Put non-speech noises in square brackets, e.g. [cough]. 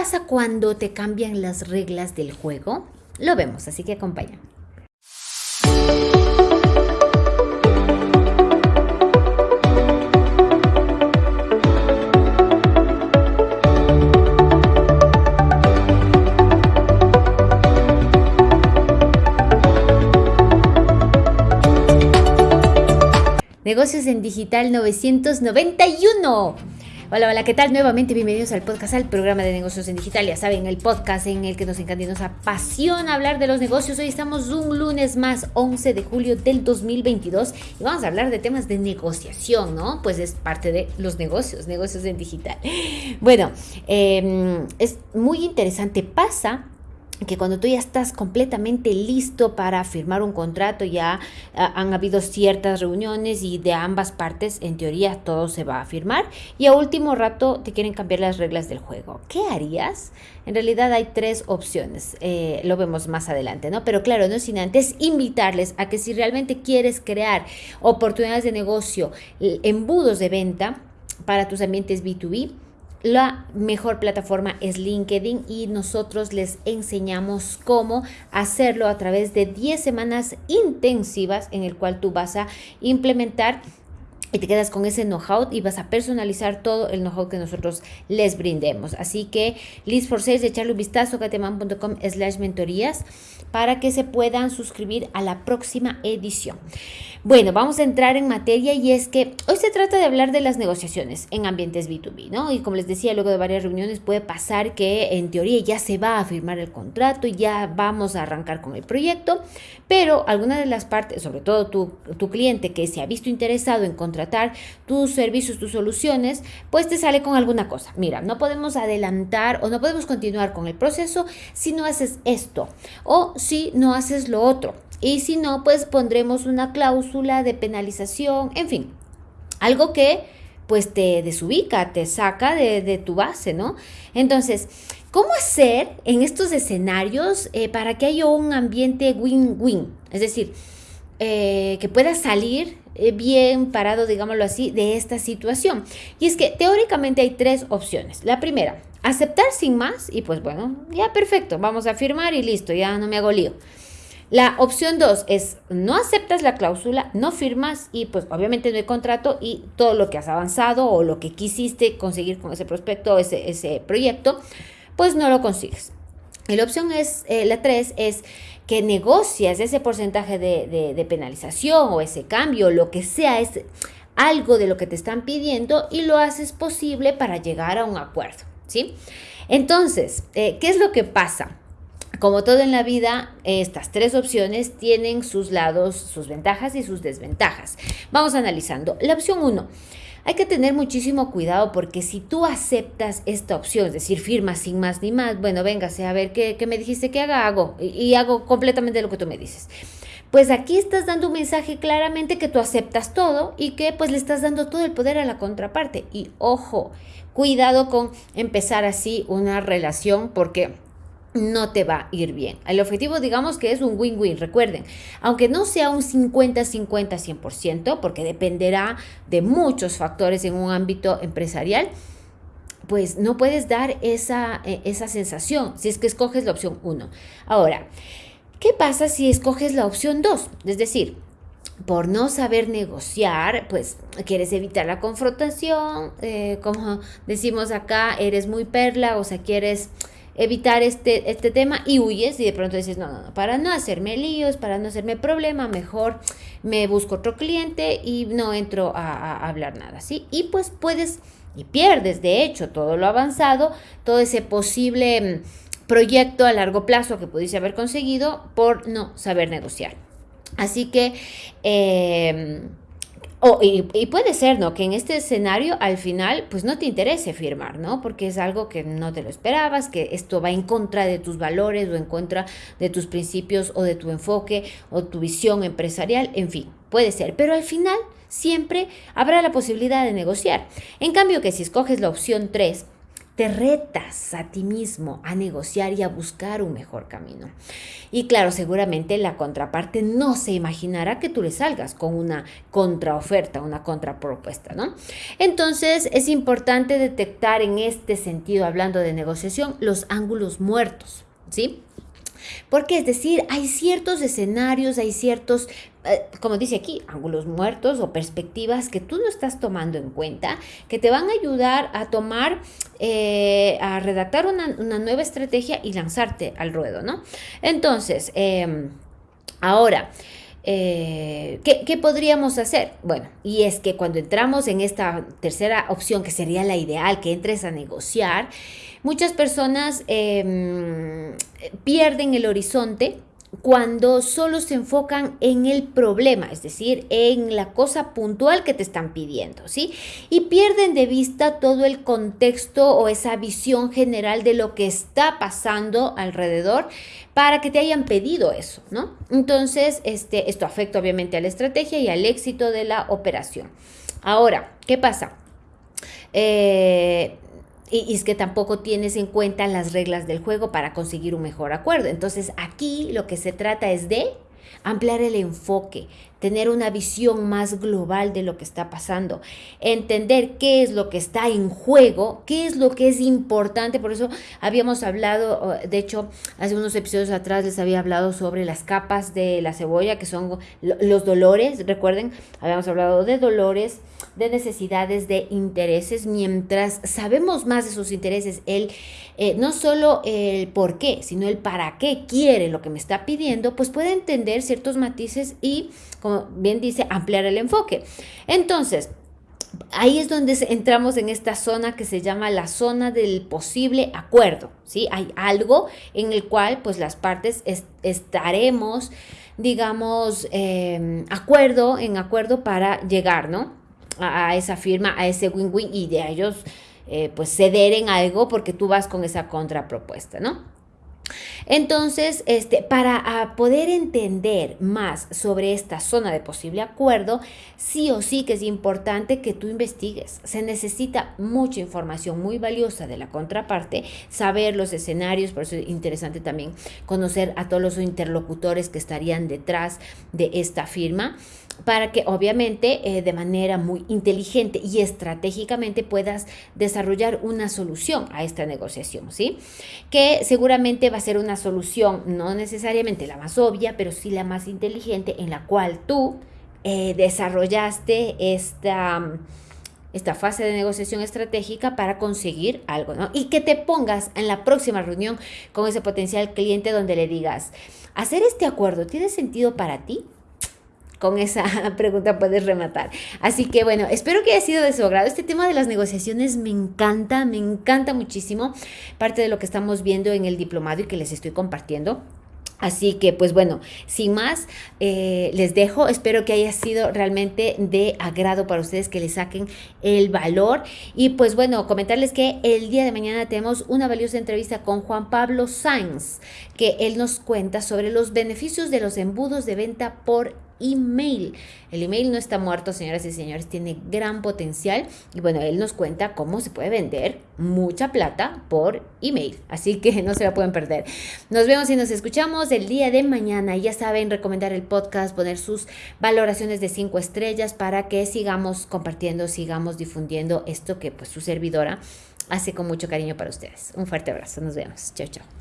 pasa cuando te cambian las reglas del juego? Lo vemos, así que acompaña. Negocios en Digital 991. Hola, hola, ¿qué tal? Nuevamente bienvenidos al podcast, al programa de negocios en digital. Ya saben, el podcast en el que nos encanta y nos apasiona hablar de los negocios. Hoy estamos un lunes más, 11 de julio del 2022 y vamos a hablar de temas de negociación, ¿no? Pues es parte de los negocios, negocios en digital. Bueno, em, es muy interesante. Pasa que cuando tú ya estás completamente listo para firmar un contrato, ya ah, han habido ciertas reuniones y de ambas partes, en teoría, todo se va a firmar y a último rato te quieren cambiar las reglas del juego. ¿Qué harías? En realidad hay tres opciones, eh, lo vemos más adelante, ¿no? Pero claro, no sin antes invitarles a que si realmente quieres crear oportunidades de negocio, embudos de venta para tus ambientes B2B, la mejor plataforma es LinkedIn y nosotros les enseñamos cómo hacerlo a través de 10 semanas intensivas en el cual tú vas a implementar y te quedas con ese know-how y vas a personalizar todo el know-how que nosotros les brindemos. Así que, list for sales, echarle un vistazo a cateman.com slash mentorías para que se puedan suscribir a la próxima edición. Bueno, vamos a entrar en materia y es que hoy se trata de hablar de las negociaciones en ambientes B2B, ¿no? Y como les decía, luego de varias reuniones puede pasar que en teoría ya se va a firmar el contrato y ya vamos a arrancar con el proyecto, pero alguna de las partes, sobre todo tu, tu cliente que se ha visto interesado en contratar tus servicios, tus soluciones, pues te sale con alguna cosa. Mira, no podemos adelantar o no podemos continuar con el proceso si no haces esto o si no haces lo otro. Y si no, pues pondremos una cláusula de penalización, en fin, algo que pues te desubica, te saca de, tu base, ¿no? Entonces, ¿cómo hacer en estos escenarios eh, para que haya un ambiente win-win? Es decir, eh, que pueda salir eh, bien parado, digámoslo así, de esta situación. Y es que teóricamente hay tres opciones. La primera, aceptar sin más y pues bueno, ya perfecto, vamos a firmar y listo, ya no me hago lío. La opción 2 es no aceptas la cláusula, no firmas y pues obviamente no hay contrato y todo lo que has avanzado o lo que quisiste conseguir con ese prospecto, ese, ese proyecto, pues no lo consigues. La opción es, eh, la 3 es que negocias ese porcentaje de, de, penalización o ese cambio, lo que sea, es algo de lo que te están pidiendo y lo haces posible para llegar a un acuerdo, ¿sí? Entonces, eh, ¿qué es lo que pasa? Como todo en la vida, estas tres opciones tienen sus lados, sus ventajas y sus desventajas. Vamos analizando. La opción 1. Hay que tener muchísimo cuidado porque si tú aceptas esta opción, es decir, firmas sin más ni más, bueno, véngase a ver qué, me dijiste que haga, hago y, hago completamente lo que tú me dices. Pues aquí estás dando un mensaje claramente que tú aceptas todo y que pues le estás dando todo el poder a la contraparte. Y ojo, cuidado con empezar así una relación porque no te va a ir bien. El objetivo, digamos que es un win-win, recuerden, aunque no sea un 50-50-100%, porque dependerá de muchos factores en un ámbito empresarial, pues no puedes dar esa, eh, esa sensación si es que escoges la opción 1. Ahora, ¿qué pasa si escoges la opción 2? Es decir, por no saber negociar, pues quieres evitar la confrontación, eh, como decimos acá, eres muy perla, o sea, quieres evitar este, este tema y huyes y de pronto dices, no, no, no, para no hacerme líos, para no hacerme problema, mejor me busco otro cliente y no entro a, hablar nada, ¿sí? Y pues puedes y pierdes, de hecho, todo lo avanzado, todo ese posible mm, proyecto a largo plazo que pudiste haber conseguido por no saber negociar. Así que... Eh, y, puede ser, ¿no? Que en este escenario al final pues no te interese firmar, ¿no? Porque es algo que no te lo esperabas, que esto va en contra de tus valores o en contra de tus principios o de tu enfoque o tu visión empresarial, en fin, puede ser. Pero al final siempre habrá la posibilidad de negociar. En cambio que si escoges la opción 3, te retas a ti mismo a negociar y a buscar un mejor camino. Y claro, seguramente la contraparte no se imaginará que tú le salgas con una contraoferta, una contrapropuesta, ¿no? Entonces es importante detectar en este sentido, hablando de negociación, los ángulos muertos, ¿sí? Porque es decir, hay ciertos escenarios, hay ciertos, eh, como dice aquí, ángulos muertos o perspectivas que tú no estás tomando en cuenta, que te van a ayudar a tomar, eh, a redactar una, nueva estrategia y lanzarte al ruedo, ¿no? Entonces, em, ahora, eh, ¿qué, ¿qué, podríamos hacer? Bueno, y es que cuando entramos en esta tercera opción, que sería la ideal, que entres a negociar, Muchas personas em, pierden el horizonte cuando solo se enfocan en el problema, es decir, en la cosa puntual que te están pidiendo, ¿sí? Y pierden de vista todo el contexto o esa visión general de lo que está pasando alrededor para que te hayan pedido eso, ¿no? Entonces, este, esto afecta obviamente a la estrategia y al éxito de la operación. Ahora, ¿qué pasa? Eh, y, es que tampoco tienes en cuenta las reglas del juego para conseguir un mejor acuerdo. Entonces aquí lo que se trata es de ampliar el enfoque, tener una visión más global de lo que está pasando, entender qué es lo que está en juego, qué es lo que es importante. Por eso habíamos hablado, de hecho, hace unos episodios atrás les había hablado sobre las capas de la cebolla, que son los dolores. Recuerden, habíamos hablado de dolores, de necesidades, de intereses. Mientras sabemos más de sus intereses, él eh, no solo el por qué, sino el para qué quiere lo que me está pidiendo, pues puede entender ciertos matices y como bien dice, ampliar el enfoque. Entonces, ahí es donde entramos en esta zona que se llama la zona del posible acuerdo, ¿sí? Hay algo en el cual pues las partes estaremos, digamos, em, acuerdo, en acuerdo para llegar, ¿no? A, esa firma, a ese win-win y de ellos eh, pues ceder en algo porque tú vas con esa contrapropuesta, ¿no? Entonces, este, para poder entender más sobre esta zona de posible acuerdo, sí o sí que es importante que tú investigues. Se necesita mucha información muy valiosa de la contraparte, saber los escenarios, por eso es interesante también conocer a todos los interlocutores que estarían detrás de esta firma para que obviamente eh, de manera muy inteligente y estratégicamente puedas desarrollar una solución a esta negociación, ¿sí? Que seguramente va a ser una solución no necesariamente la más obvia, pero sí la más inteligente en la cual tú eh, desarrollaste esta esta fase de negociación estratégica para conseguir algo, ¿no? Y que te pongas en la próxima reunión con ese potencial cliente donde le digas, ¿hacer este acuerdo tiene sentido para ti? Con esa [laughs] pregunta puedes rematar. Así que bueno, espero que haya sido de su agrado. Este tema de las negociaciones me encanta, me encanta muchísimo. Parte de lo que estamos viendo en el diplomado y que les estoy compartiendo. Así que, pues bueno, sin más, eh, les dejo. Espero que haya sido realmente de agrado para ustedes, que le saquen el valor. Y pues bueno, comentarles que el día de mañana tenemos una valiosa entrevista con Juan Pablo Sainz, que él nos cuenta sobre los beneficios de los embudos de venta por email. El email no está muerto, señoras y señores, tiene gran potencial y bueno, él nos cuenta cómo se puede vender mucha plata por email, así que [laughs] no se la pueden perder. Nos vemos y nos escuchamos el día de mañana. Ya saben, recomendar el podcast, poner sus valoraciones de cinco estrellas para que sigamos compartiendo, sigamos difundiendo esto que pues su servidora hace con mucho cariño para ustedes. Un fuerte abrazo, nos vemos. Chao, chao.